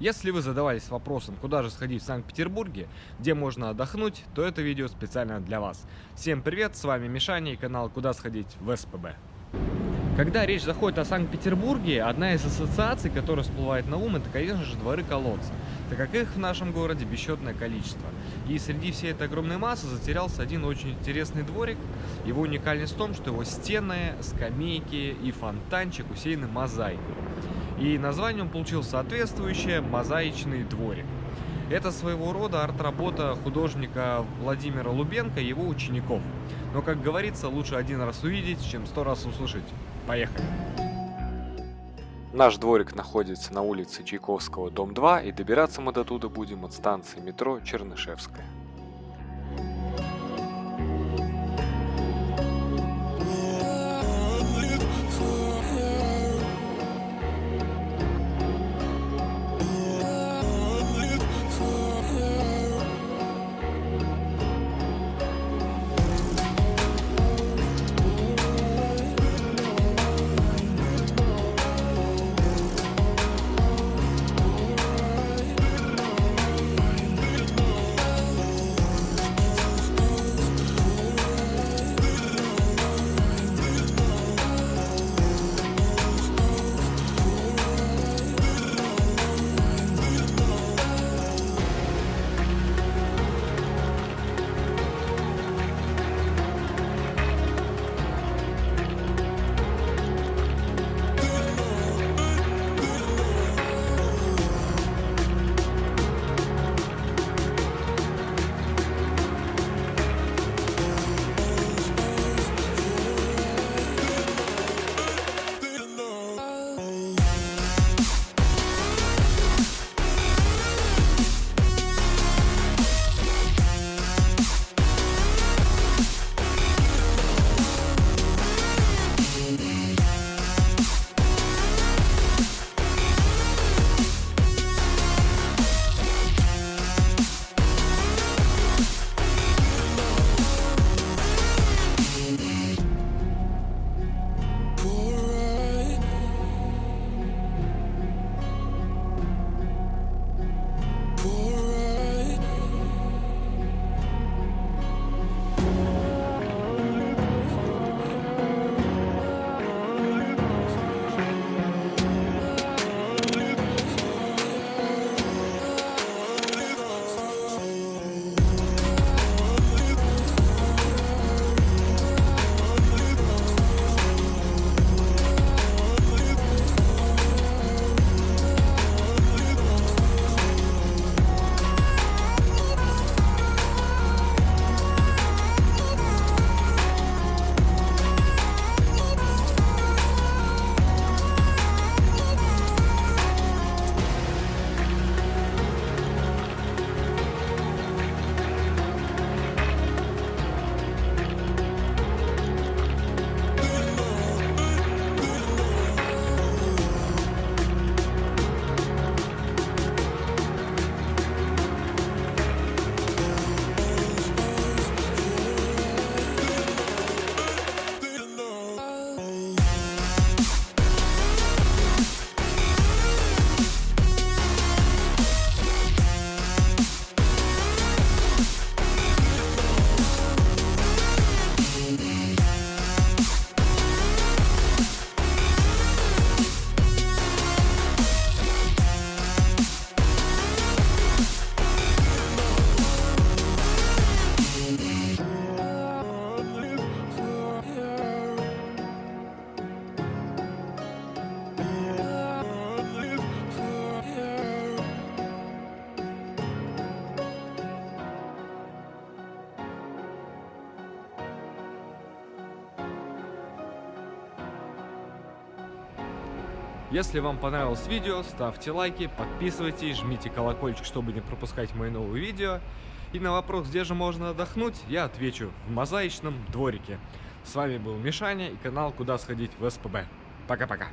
Если вы задавались вопросом, куда же сходить в Санкт-Петербурге, где можно отдохнуть, то это видео специально для вас. Всем привет, с вами Мишаня и канал «Куда сходить» в СПБ. Когда речь заходит о Санкт-Петербурге, одна из ассоциаций, которая всплывает на ум, это, конечно же, дворы колодца, так как их в нашем городе бесчетное количество. И среди всей этой огромной массы затерялся один очень интересный дворик. Его уникальность в том, что его стены, скамейки и фонтанчик усеяны мозаикой. И название он получил соответствующее «Мозаичный дворик». Это своего рода арт-работа художника Владимира Лубенко и его учеников. Но, как говорится, лучше один раз увидеть, чем сто раз услышать. Поехали! Наш дворик находится на улице Чайковского, дом 2, и добираться мы до туда будем от станции метро Чернышевская. Если вам понравилось видео, ставьте лайки, подписывайтесь, жмите колокольчик, чтобы не пропускать мои новые видео. И на вопрос, где же можно отдохнуть, я отвечу в мозаичном дворике. С вами был Мишаня и канал Куда сходить в СПБ. Пока-пока.